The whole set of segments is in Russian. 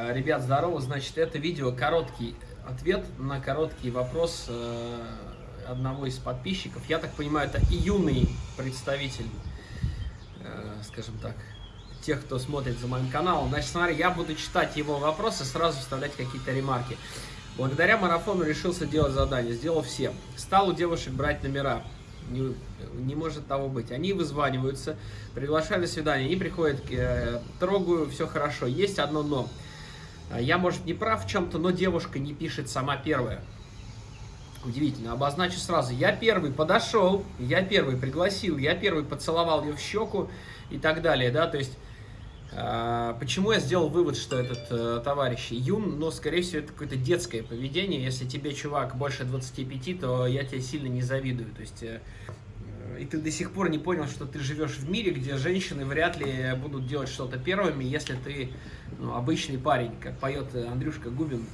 Э, ребят, здорово. Значит, это видео короткий ответ на короткий вопрос э, одного из подписчиков. Я так понимаю, это и юный представитель, э, скажем так, тех, кто смотрит за моим каналом. Значит, смотри, я буду читать его вопросы, сразу вставлять какие-то ремарки. Благодаря марафону решился делать задание, сделал все. Стал у девушек брать номера. Не, не может того быть. Они вызваниваются, приглашают на свидание, они приходят, э, трогаю, все хорошо. Есть одно но. Я, может, не прав в чем-то, но девушка не пишет сама первая. Удивительно. Обозначу сразу. Я первый подошел, я первый пригласил, я первый поцеловал ее в щеку и так далее, да, то есть... А, почему я сделал вывод, что этот э, товарищ юн, но, скорее всего, это какое-то детское поведение. Если тебе, чувак, больше 25, то я тебе сильно не завидую. То есть, э, и ты до сих пор не понял, что ты живешь в мире, где женщины вряд ли будут делать что-то первыми, если ты ну, обычный парень, как поет Андрюшка Губин,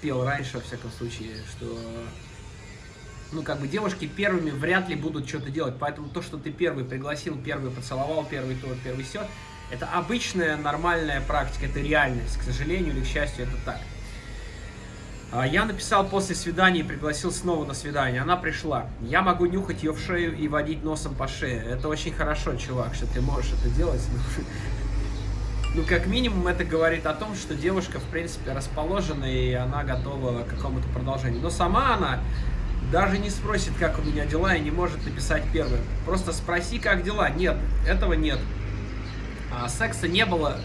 пел раньше, во всяком случае, что ну, как бы девушки первыми вряд ли будут что-то делать. Поэтому то, что ты первый пригласил, первый поцеловал, первый то, первый все, это обычная нормальная практика, это реальность. К сожалению или к счастью, это так. А, я написал после свидания и пригласил снова на свидание. Она пришла. Я могу нюхать ее в шею и водить носом по шее. Это очень хорошо, чувак, что ты можешь это делать. Ну, как минимум, это говорит о том, что девушка, в принципе, расположена, и она готова к какому-то продолжению. Но сама она даже не спросит, как у меня дела, и не может написать первым. Просто спроси, как дела. Нет, этого нет. А, секса не было,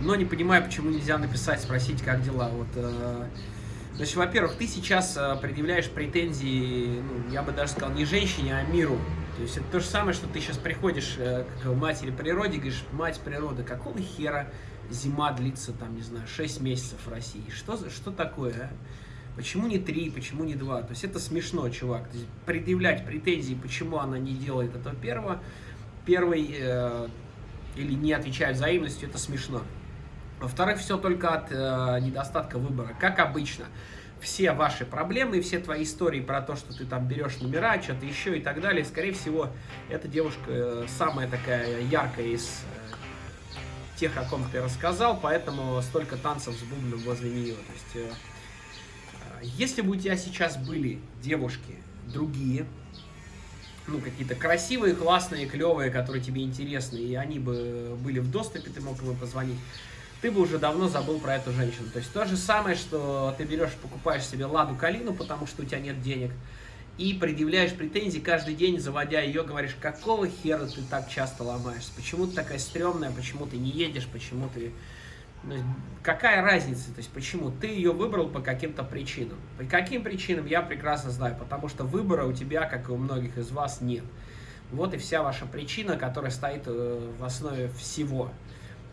но не понимаю, почему нельзя написать, спросить, как дела. Вот... Э Значит, во-первых, ты сейчас э, предъявляешь претензии, ну, я бы даже сказал, не женщине, а миру. То есть это то же самое, что ты сейчас приходишь э, к матери природе говоришь, мать природы, какого хера зима длится, там, не знаю, 6 месяцев в России? Что, что такое, а? Почему не 3, почему не 2? То есть это смешно, чувак. То есть предъявлять претензии, почему она не делает этого первого, первый э, или не отвечает взаимностью, это смешно. Во-вторых, все только от э, недостатка выбора. Как обычно, все ваши проблемы все твои истории про то, что ты там берешь номера, что-то еще и так далее, скорее всего, эта девушка э, самая такая яркая из э, тех, о ком ты рассказал, поэтому столько танцев с бубном возле нее. То есть, э, э, если бы у тебя сейчас были девушки другие, ну, какие-то красивые, классные, клевые, которые тебе интересны, и они бы были в доступе, ты мог бы позвонить, ты бы уже давно забыл про эту женщину. То есть то же самое, что ты берешь, покупаешь себе Ладу Калину, потому что у тебя нет денег, и предъявляешь претензии каждый день, заводя ее, говоришь, какого хера ты так часто ломаешься, почему ты такая стрёмная, почему ты не едешь, почему ты... Ну, какая разница, то есть почему? Ты ее выбрал по каким-то причинам. По каким причинам, я прекрасно знаю, потому что выбора у тебя, как и у многих из вас, нет. Вот и вся ваша причина, которая стоит э, в основе всего.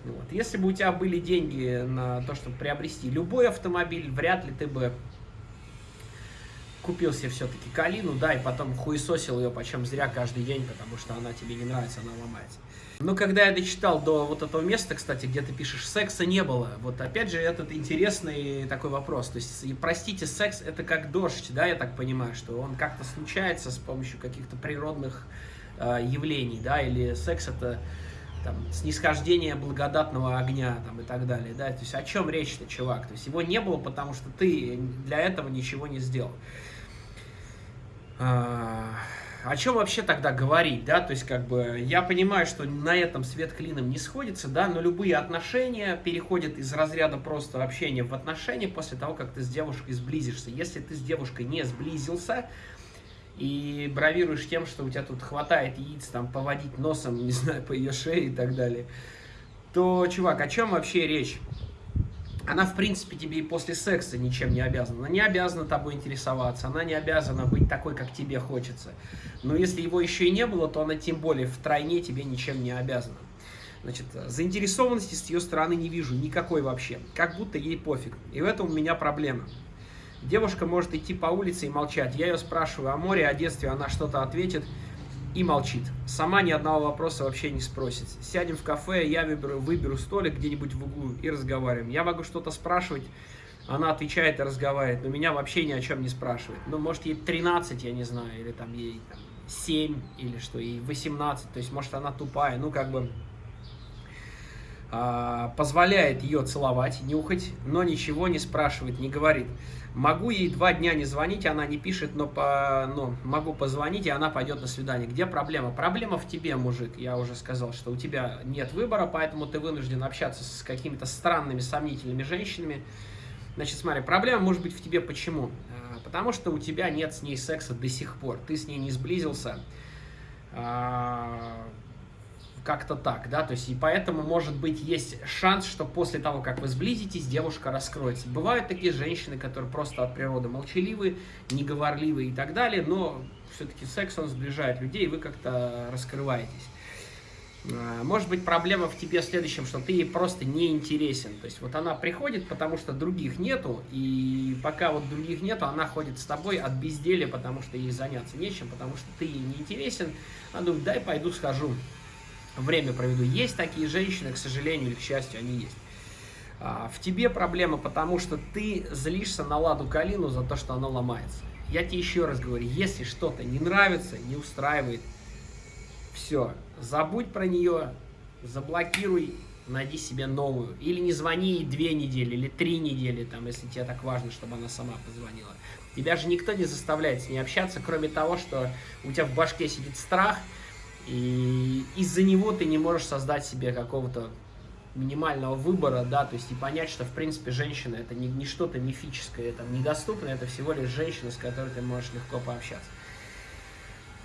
Вот. Если бы у тебя были деньги на то, чтобы приобрести любой автомобиль, вряд ли ты бы купил себе все-таки Калину, да, и потом хуесосил ее почем зря каждый день, потому что она тебе не нравится, она ломается. Но когда я дочитал до вот этого места, кстати, где ты пишешь «секса не было», вот опять же этот интересный такой вопрос. То есть, простите, секс это как дождь, да, я так понимаю, что он как-то случается с помощью каких-то природных э, явлений, да, или секс это там, снисхождение благодатного огня там, и так далее. Да? То есть о чем речь-то, чувак? То есть его не было, потому что ты для этого ничего не сделал. А, о чем вообще тогда говорить, да, то есть как бы я понимаю, что на этом свет клином не сходится, да, но любые отношения переходят из разряда просто общения в отношения после того, как ты с девушкой сблизишься. Если ты с девушкой не сблизился, и бравируешь тем, что у тебя тут хватает яиц, там, поводить носом, не знаю, по ее шее и так далее, то, чувак, о чем вообще речь? Она, в принципе, тебе и после секса ничем не обязана. Она не обязана тобой интересоваться, она не обязана быть такой, как тебе хочется. Но если его еще и не было, то она тем более втройне тебе ничем не обязана. Значит, заинтересованности с ее стороны не вижу никакой вообще. Как будто ей пофиг. И в этом у меня проблема. Девушка может идти по улице и молчать. Я ее спрашиваю о море, о детстве, она что-то ответит и молчит. Сама ни одного вопроса вообще не спросит. Сядем в кафе, я выберу, выберу столик где-нибудь в углу и разговариваем. Я могу что-то спрашивать, она отвечает и разговаривает, но меня вообще ни о чем не спрашивает. Ну, может, ей 13, я не знаю, или там ей там, 7, или что, ей 18, то есть, может, она тупая, ну, как бы... а, позволяет ее целовать, нюхать, но ничего не спрашивает, не говорит. Могу ей два дня не звонить, она не пишет, но, по, но могу позвонить, и она пойдет на свидание. Где проблема? Проблема в тебе, мужик. Я уже сказал, что у тебя нет выбора, поэтому ты вынужден общаться с какими-то странными, сомнительными женщинами. Значит, смотри, проблема может быть в тебе почему? А, потому что у тебя нет с ней секса до сих пор. Ты с ней не сблизился а, как-то так, да, то есть и поэтому, может быть, есть шанс, что после того, как вы сблизитесь, девушка раскроется. Бывают такие женщины, которые просто от природы молчаливы, неговорливы и так далее, но все-таки секс, он сближает людей, и вы как-то раскрываетесь. А, может быть, проблема в тебе в следующем, что ты ей просто не интересен. То есть вот она приходит, потому что других нету, и пока вот других нету, она ходит с тобой от безделия, потому что ей заняться нечем, потому что ты ей не интересен. Она думает, дай пойду схожу время проведу. Есть такие женщины, к сожалению или к счастью, они есть. А, в тебе проблема, потому что ты злишься на Ладу Калину за то, что она ломается. Я тебе еще раз говорю, если что-то не нравится, не устраивает, все, забудь про нее, заблокируй, найди себе новую. Или не звони ей две недели или три недели, там, если тебе так важно, чтобы она сама позвонила. Тебя же никто не заставляет с ней общаться, кроме того, что у тебя в башке сидит страх – и из-за него ты не можешь создать себе какого-то минимального выбора, да, то есть и понять, что, в принципе, женщина это не, не что-то мифическое, это недоступно, это всего лишь женщина, с которой ты можешь легко пообщаться.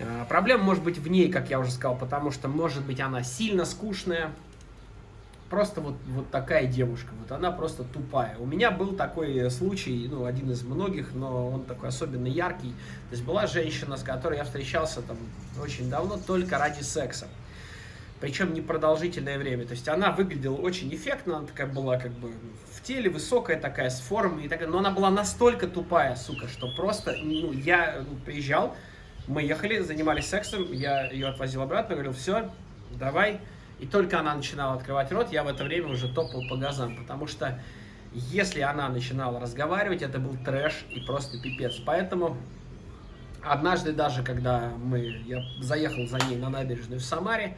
А, проблема может быть в ней, как я уже сказал, потому что, может быть, она сильно скучная, просто вот, вот такая девушка, вот она просто тупая. У меня был такой случай, ну, один из многих, но он такой особенно яркий. То есть была женщина, с которой я встречался там очень давно только ради секса. Причем непродолжительное время. То есть она выглядела очень эффектно, она такая была как бы в теле, высокая такая, с формой и так Но она была настолько тупая, сука, что просто, ну, я ну, приезжал, мы ехали, занимались сексом, я ее отвозил обратно, говорил, все, давай, и только она начинала открывать рот, я в это время уже топал по газам, потому что если она начинала разговаривать, это был трэш и просто пипец. Поэтому однажды даже, когда мы, я заехал за ней на набережную в Самаре,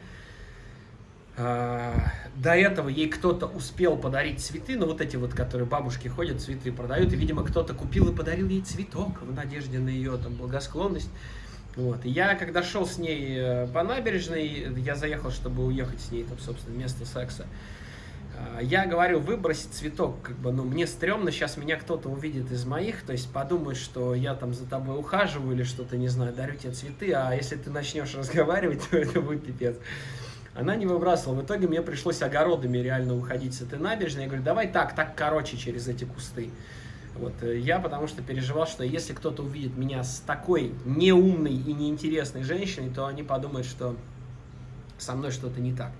э, до этого ей кто-то успел подарить цветы, ну вот эти вот, которые бабушки ходят, цветы продают, и, видимо, кто-то купил и подарил ей цветок в надежде на ее там благосклонность. Вот. Я, когда шел с ней э, по набережной, я заехал, чтобы уехать с ней, там, собственно, место секса. А, я говорю, выбросить цветок, как бы, ну, мне стрёмно, сейчас меня кто-то увидит из моих, то есть подумает, что я там за тобой ухаживаю или что-то, не знаю, дарю тебе цветы, а если ты начнешь разговаривать, то это будет пипец. Она не выбрасывала. В итоге мне пришлось огородами реально уходить с этой набережной. Я говорю, давай так, так короче через эти кусты. Вот, э, я потому что переживал, что если кто-то увидит меня с такой неумной и неинтересной женщиной, то они подумают, что со мной что-то не так.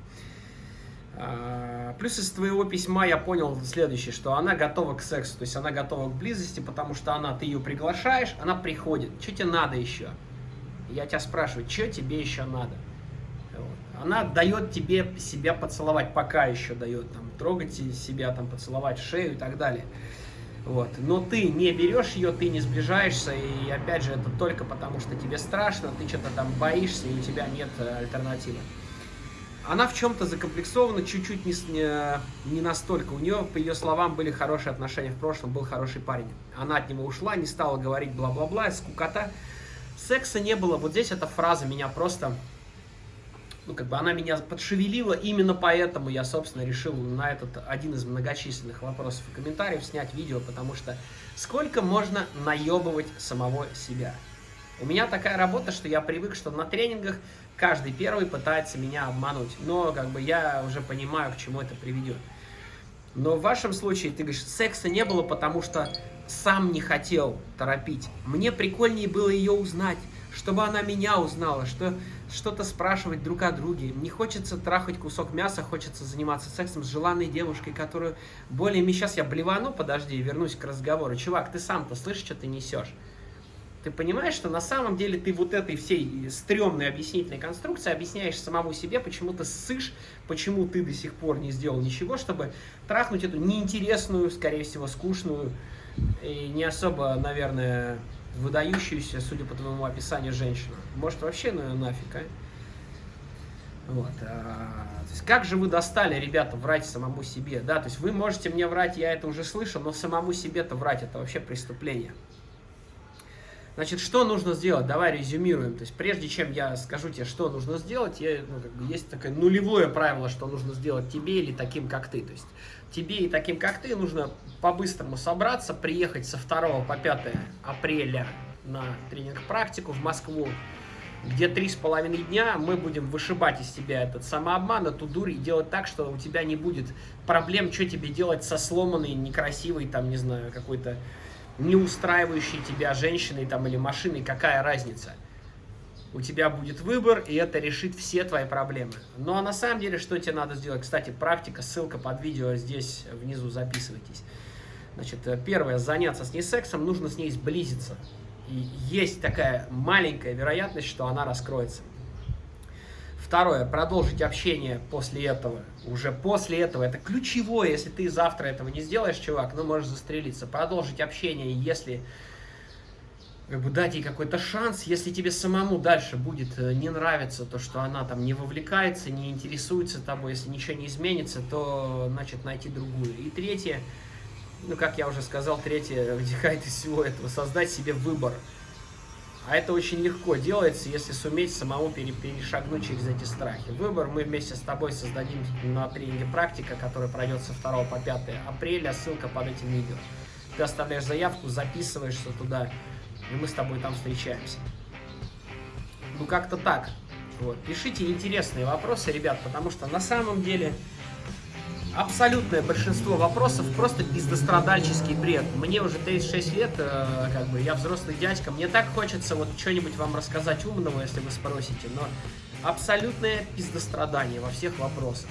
А, плюс из твоего письма я понял следующее, что она готова к сексу, то есть она готова к близости, потому что она, ты ее приглашаешь, она приходит. Что тебе надо еще? Я тебя спрашиваю, что тебе еще надо? Она дает тебе себя поцеловать, пока еще дает, там, трогать себя, там, поцеловать шею и так далее. Вот. Но ты не берешь ее, ты не сближаешься, и опять же, это только потому, что тебе страшно, ты что-то там боишься, и у тебя нет э, альтернативы. Она в чем-то закомплексована, чуть-чуть не, не настолько. У нее, по ее словам, были хорошие отношения в прошлом, был хороший парень. Она от него ушла, не стала говорить бла-бла-бла, скукота. Секса не было. Вот здесь эта фраза меня просто ну, как бы она меня подшевелила, именно поэтому я, собственно, решил на этот один из многочисленных вопросов и комментариев снять видео, потому что сколько можно наебывать самого себя? У меня такая работа, что я привык, что на тренингах каждый первый пытается меня обмануть, но как бы я уже понимаю, к чему это приведет. Но в вашем случае ты говоришь, секса не было, потому что сам не хотел торопить. Мне прикольнее было ее узнать чтобы она меня узнала, что что-то спрашивать друг о друге. Не хочется трахать кусок мяса, хочется заниматься сексом с желанной девушкой, которую более... Сейчас я блевану, подожди, вернусь к разговору. Чувак, ты сам-то слышишь, что ты несешь? Ты понимаешь, что на самом деле ты вот этой всей стрёмной объяснительной конструкции объясняешь самому себе, почему ты ссышь, почему ты до сих пор не сделал ничего, чтобы трахнуть эту неинтересную, скорее всего, скучную и не особо, наверное, выдающуюся, судя по твоему описанию, женщину. Может, вообще ну нафиг, а? Вот. А, то есть как же вы достали, ребята, врать самому себе? Да, то есть вы можете мне врать, я это уже слышал, но самому себе-то врать это вообще преступление. Значит, что нужно сделать? Давай резюмируем. То есть, прежде чем я скажу тебе, что нужно сделать, я, ну, как бы есть такое нулевое правило, что нужно сделать тебе или таким, как ты. То есть, тебе и таким, как ты, нужно по-быстрому собраться, приехать со 2 по 5 апреля на тренинг-практику в Москву, где три с половиной дня мы будем вышибать из тебя этот самообман, эту дурь и делать так, что у тебя не будет проблем, что тебе делать со сломанной, некрасивой, там, не знаю, какой-то не устраивающей тебя женщиной там, или машиной, какая разница? У тебя будет выбор, и это решит все твои проблемы. Ну а на самом деле, что тебе надо сделать? Кстати, практика, ссылка под видео здесь внизу, записывайтесь. Значит, первое, заняться с ней сексом, нужно с ней сблизиться. И есть такая маленькая вероятность, что она раскроется. Второе, продолжить общение после этого. Уже после этого, это ключевое, если ты завтра этого не сделаешь, чувак, ну можешь застрелиться. Продолжить общение, если как бы дать ей какой-то шанс, если тебе самому дальше будет э, не нравиться то, что она там не вовлекается, не интересуется тобой, если ничего не изменится, то, значит, найти другую. И третье, ну, как я уже сказал, третье вытекает из всего этого, создать себе выбор. А это очень легко делается, если суметь самому перешагнуть через эти страхи. Выбор мы вместе с тобой создадим на тренинге «Практика», который пройдет со 2 по 5 апреля. Ссылка под этим видео. Ты оставляешь заявку, записываешься туда, и мы с тобой там встречаемся. Ну, как-то так. Вот. Пишите интересные вопросы, ребят, потому что на самом деле абсолютное большинство вопросов просто пиздострадальческий бред. Мне уже 36 лет, э, как бы, я взрослый дядька, мне так хочется вот что-нибудь вам рассказать умного, если вы спросите, но абсолютное пиздострадание во всех вопросах.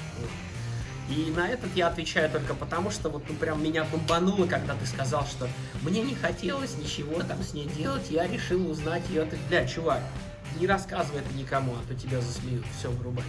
И на этот я отвечаю только потому, что вот ну прям меня бомбануло, когда ты сказал, что мне не хотелось ничего там с ней делать, я решил узнать ее. Ты, бля, чувак, не рассказывай это никому, а то тебя засмеют. Все, вырубай.